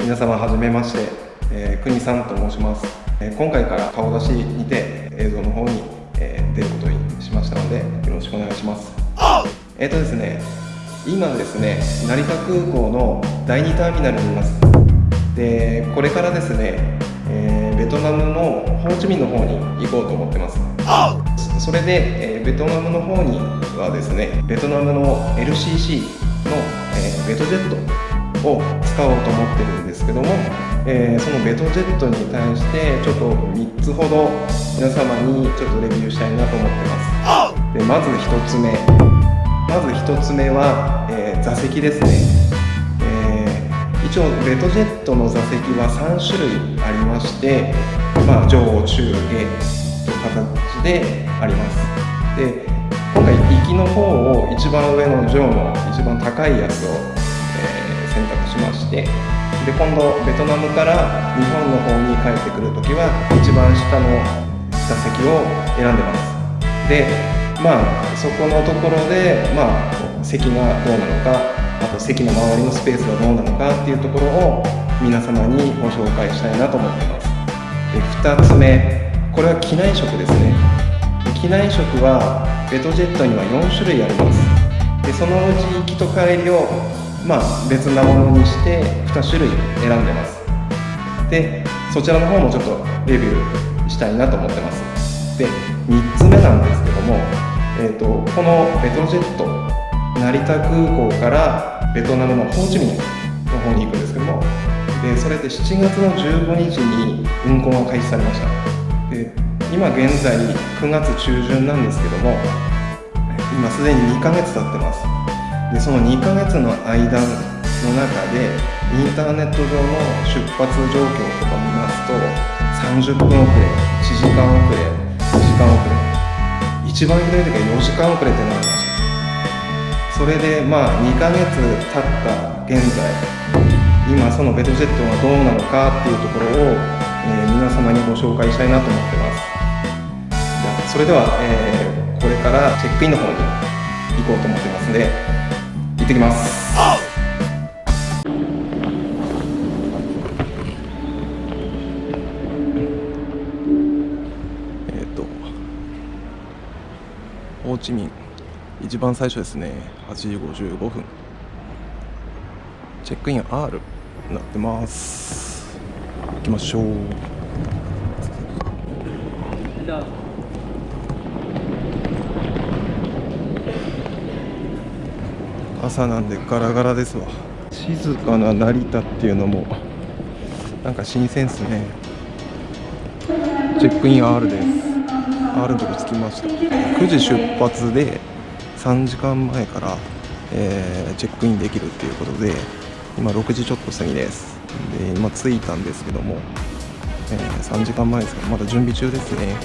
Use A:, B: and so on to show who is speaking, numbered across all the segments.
A: 皆様はじめまして、えー、国さんと申します、えー、今回から顔出しにて映像の方に、えー、出ることにしましたのでよろしくお願いします。えっ、とですね今ですね成田空港の第2ターミナルにいます。でこれからですね、えベトナムのホーチミンの方に行こうと思ってます。それで、えベトナムの方にはですねベトナムの LCC の、えベトジェットを使おうと思ってるんですけども、えー、そのベトジェットに対してちょっと3つほど皆様にちょっとレビューしたいなと思ってます。でまず1つ目。まず1つ目は、えー、座席ですね、えー、一応ベトジェットの座席は3種類ありましてまあ、上中下という形であります。で今回行きの方を一番上の上の一番高いやつを、ましてで今度ベトナムから日本の方に帰ってくる時は一番下の座席を選んでます。でまあそこのところでまあ席がどうなのかあと席の周りのスペースがどうなのかっていうところを皆様にご紹介したいなと思ってます。で2つ目これは機内食ですね。機内食はベトジェットには4種類あります。でそのうち行きと帰りをまあ別なものにして2種類選んでます。でそちらの方もちょっとレビューしたいなと思ってます。で3つ目なんですけども、えーと、このベトジェット成田空港からベトナムのホーチミンの方に行くんですけどもでそれで7月の15日に運行が開始されました。で今現在9月中旬なんですけども今すでに2ヶ月経ってます。でその2ヶ月の間の中でインターネット上の出発状況とか見ますと30分遅れ1時間遅れ2時間遅れ。一番ひどい時は4時間遅れってなりましたそれでまあ2ヶ月経った現在今そのベトジェットがどうなのかっていうところを、えー、皆様にご紹介したいなと思ってます。それでは、えー、これからチェックインの方に行こうと思ってますんで。ってきます。えっ、とホーチミン一番最初ですね。8時55分。チェックイン R なってます。行きましょう。朝なんでガラガラですわ。静かな成田っていうのもなんか新鮮っすね。チェックイン R です。R のとこ着きました。9時出発で3時間前から、えー、チェックインできるっていうことで今6時ちょっと過ぎです。で今着いたんですけども、えー、3時間前ですけどまだ準備中ですね、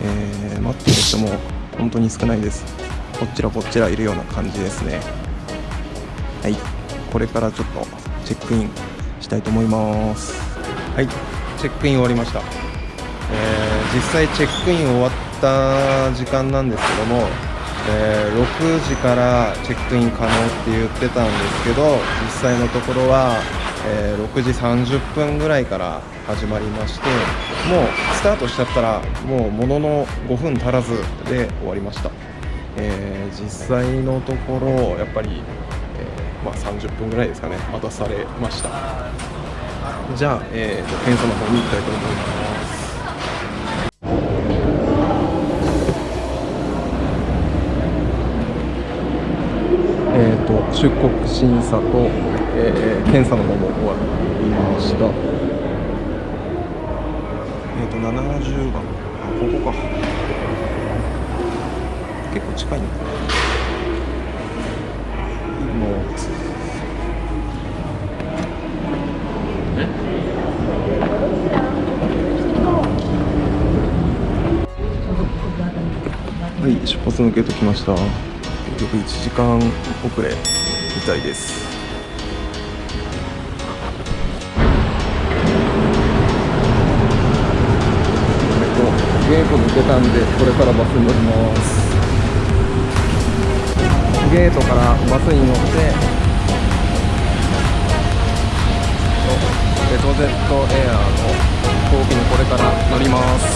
A: うん。えー、待ってる人も本当に少ないです。こっちらこっちらいるような感じですね。はい。これからちょっとチェックインしたいと思います。はい。チェックイン終わりました、えー、実際チェックイン終わった時間なんですけどもえー、6時からチェックイン可能って言ってたんですけど実際のところは、えー、6時30分ぐらいから始まりましてもうスタートしちゃったらもうものの5分足らずで終わりました、えー、実際のところやっぱり、えまあ、30分ぐらいですかね待たされました。じゃあ、えー、検査の方に行きたいと思います。えー、と出国審査と、えー、検査の方も終わりました。えっ、ー、と70番あここか。結構近いんだねもうはい出発のゲート来ました。結局1時間遅れみたいです。ゲート抜けたんでこれからバスに乗ります。ゲートからバスに乗ってレトゼットエアーの飛行機にこれから乗ります。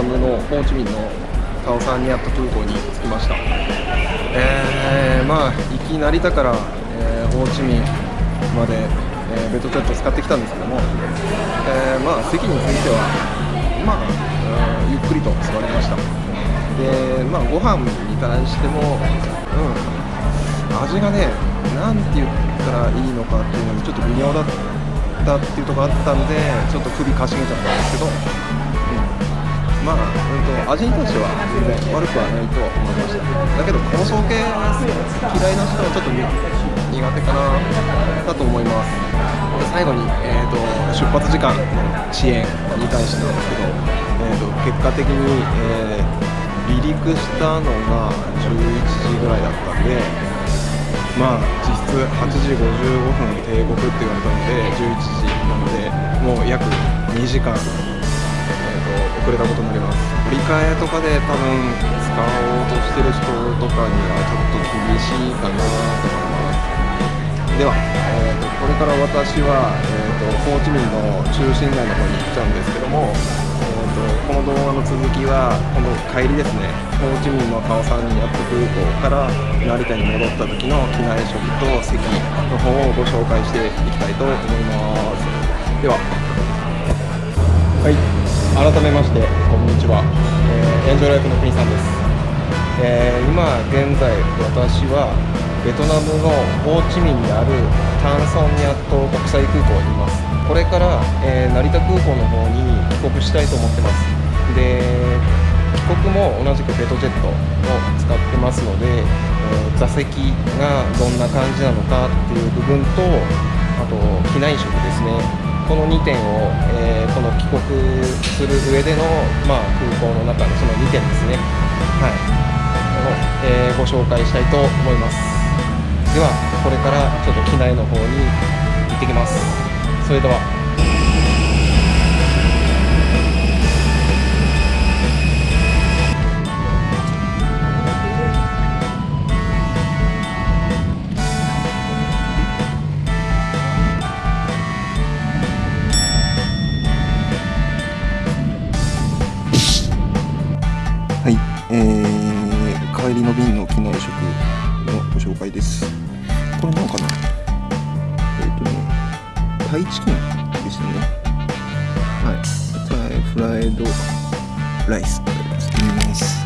A: ナムのホーチミンのカオサンニアット空港に着きました。えー、まあ行き成田から、えーホーチミンまで、えーベトジェット使ってきたんですけども、えーまあ席についてはまあ、うんゆっくりと座りました。でまあご飯に関してもうん味がねなんて言ったらいいのかっていうのにちょっと微妙だったっていうとこあったんでちょっと首かしげちゃったんですけど、まあ、うん、と味に関しては全然悪くはないと思いました。だけど香草系嫌いな人はちょっと苦手かなだと思います。で最後に、えー、と出発時間の遅延に対してなんですけど、えー、と結果的に、えー離陸したのが11時ぐらいだったんでまあ実質8時55分帝国って言われたので11時なのでもう約2時間、えー、と遅れたことになります。振り替えとかで多分使おうとしてる人とかにはちょっと厳しいかなと思います。では、えー、とこれから私は、えー、とホーチミンの中心街の方に行っちゃうんですけども、えー、とこの動画の続きはこの帰りですね。ホーチミンのカオサンニアット空港から成田に戻った時の機内食と席の方をご紹介していきたいと思います。では。はい改めましてこんにちは、えーエンジョイライフの国さんです。えー、今現在私はベトナムのホーチミンにあるタンソンニャット国際空港にいます。これから、えー、成田空港の方に帰国したいと思ってます。で帰国も同じくベトジェットを使ってますので、えー、座席がどんな感じなのかっていう部分とあと機内食ですね。この2点を、えー、この帰国する上での、まあ、空港の中のその2点ですね。はい。を、えー、ご紹介したいと思います。ではこれからちょっと機内の方に行ってきます。それでは。の便の機内食のご紹介です。これ何かな？えっ、ー、とねタイチキンでしたね。はい。フライドライス見ます。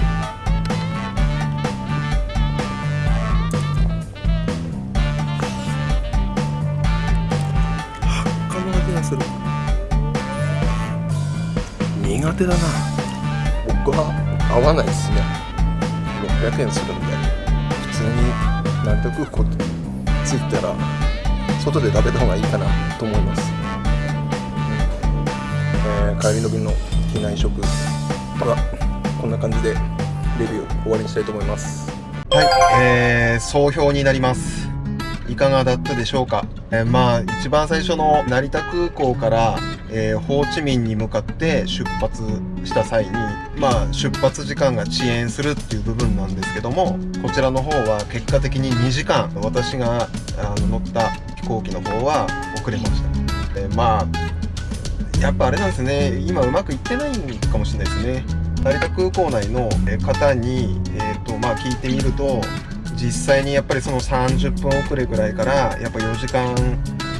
A: 発火の味がする。苦手だな。僕は合わないですね600円するんで普通に南極空港着いたら外で食べた方がいいかなと思います、えー、帰りの便の機内食。はこんな感じでレビュー終わりにしたいと思います。はい、えー、総評になります。いかがだったでしょうか、えー、まあ一番最初の成田空港からえー、ホーチミンに向かって出発した際に、まあ、出発時間が遅延するっていう部分なんですけどもこちらの方は結果的に2時間私があの乗った飛行機の方は遅れました、えー、まあやっぱあれなんですね。今うまくいってないかもしれないですね。成田空港内の方に、えーとまあ、聞いてみると実際にやっぱりその30分遅れぐらいからやっぱ4時間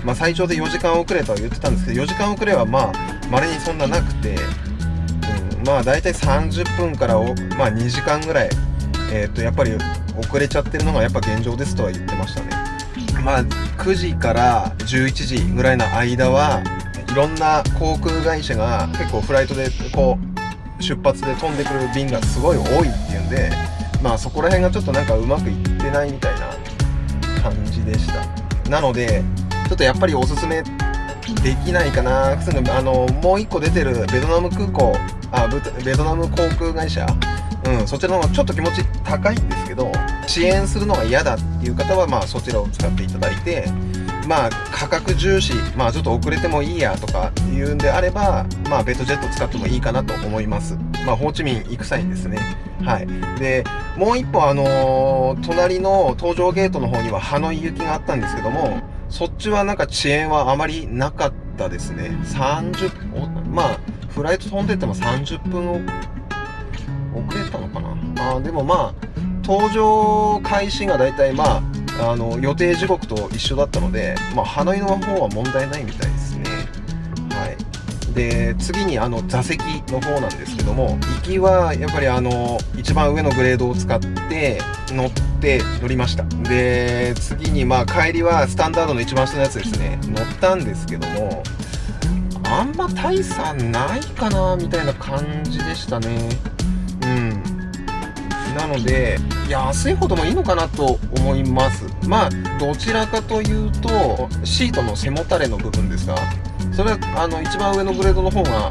A: まあ、最長で4時間遅れとは言ってたんですけど4時間遅れはまあ稀にそんななくて、まあ大体30分からお、まあ、2時間ぐらい、えー、とやっぱり遅れちゃってるのがやっぱ現状ですとは言ってましたね。まあ9時から11時ぐらいの間はいろんな航空会社が結構フライトでこう出発で飛んでくる便がすごい多いっていうんでまあそこら辺がちょっとなんかうまくいってないみたいな感じでした。なのでちょっとやっぱりおすすめできないかな。あのもう一個出てるベトナム空港あベトナム航空会社。うん、そちらの方がちょっと気持ち高いんですけど遅延するのが嫌だっていう方はまあそちらを使っていただいてまあ価格重視まあちょっと遅れてもいいやとかいうんであればまあベッドジェット使ってもいいかなと思います。まあホーチミン行く際にですね。はい。でもう一歩あのー、隣の搭乗ゲートの方にはハノイ行きがあったんですけどもそっちはなんか遅延はあまりなかったですね。30、まあ、フライト飛んでても30分遅れたのかな？あでもまあ、搭乗開始が大体まあ、あの、予定時刻と一緒だったので、まあ、ハノイの方は問題ないみたいですね。はい。で、次にあの、座席の方なんですけども、行きはやっぱりあの、一番上のグレードを使って乗って、乗りましたで次にまあ帰りはスタンダードの一番下のやつですね乗ったんですけどもあんま大差ないかなみたいな感じでしたね。うん。なので安いほどもいいのかなと思います。まあどちらかというとシートの背もたれの部分ですがそれはあの一番上のグレードの方が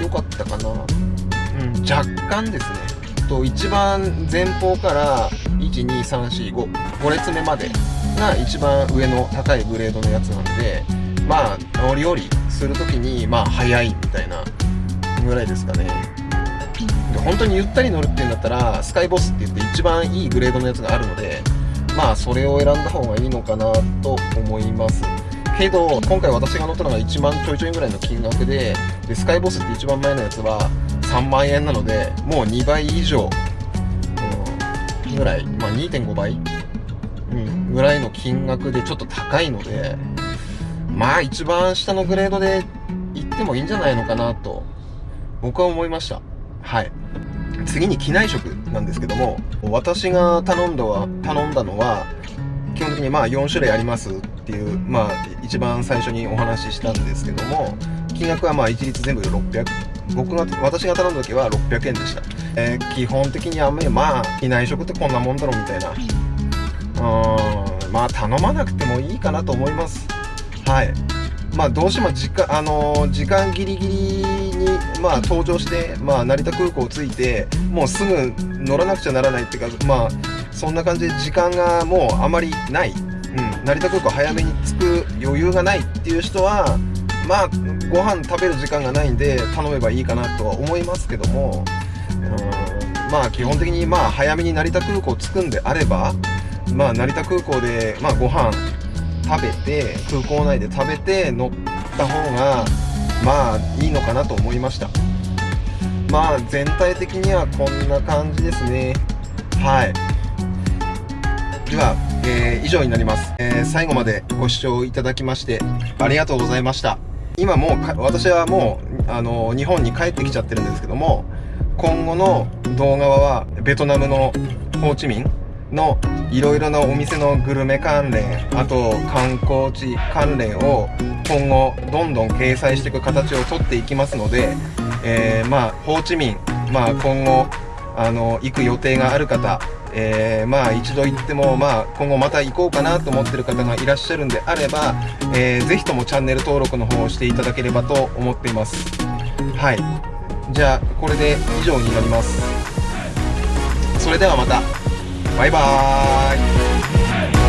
A: 良かったかな。うん若干ですね。と一番前方から12345列目までが一番上の高いグレードのやつなんでまあ乗り降りする時にまあ早いみたいなぐらいですかね。で本当にゆったり乗るっていうんだったらスカイボスって言って一番いいグレードのやつがあるのでまあそれを選んだ方がいいのかなと思います。けど今回私が乗ったのが1万ちょいちょいぐらいの金額ででスカイボスって一番前のやつは3万円なのでもう2倍以上ぐらい、まあ、2.5倍、うん、ぐらいの金額でちょっと高いので、まあ一番下のグレードで行ってもいいんじゃないのかなと、僕は思いました。はい。次に機内食なんですけども私が頼んだは頼んだのは基本的にまあ4種類ありますっていうまあ一番最初にお話ししたんですけども金額はまあ一律全部で600僕が私が頼んだ時は600円でした、えー、基本的にあんまりまあ機内食ってこんなもんだろみたいなうんまあ頼まなくてもいいかなと思いますはい。まあどうしても時間,、あのー、時間ギリギリに、まあ、登場して、まあ、成田空港着いてもうすぐ乗らなくちゃならないっていうかまあそんな感じで時間がもうあまりない、うん、成田空港早めに着く余裕がないっていう人はまあご飯食べる時間がないんで頼めばいいかなとは思いますけども。うん。まあ基本的にまあ早めに成田空港着くんであればまあ成田空港でまあご飯食べて空港内で食べて乗った方がまあいいのかなと思いました。まあ全体的にはこんな感じですね。はい。では、えー、以上になります、えー、最後までご視聴いただきましてありがとうございました。今もう私はもうあの日本に帰ってきちゃってるんですけども今後の動画はベトナムのホーチミンのいろいろなお店のグルメ関連あと観光地関連を今後どんどん掲載していく形をとっていきますので、えー、まあホーチミン、まあ、今後あの行く予定がある方えー、まあ一度行っても、まあ、今後また行こうかなと思ってる方がいらっしゃるんであれば、えー、ぜひともチャンネル登録の方をしていただければと思っています。はい。じゃあこれで以上になります。それではまた。バイバーイ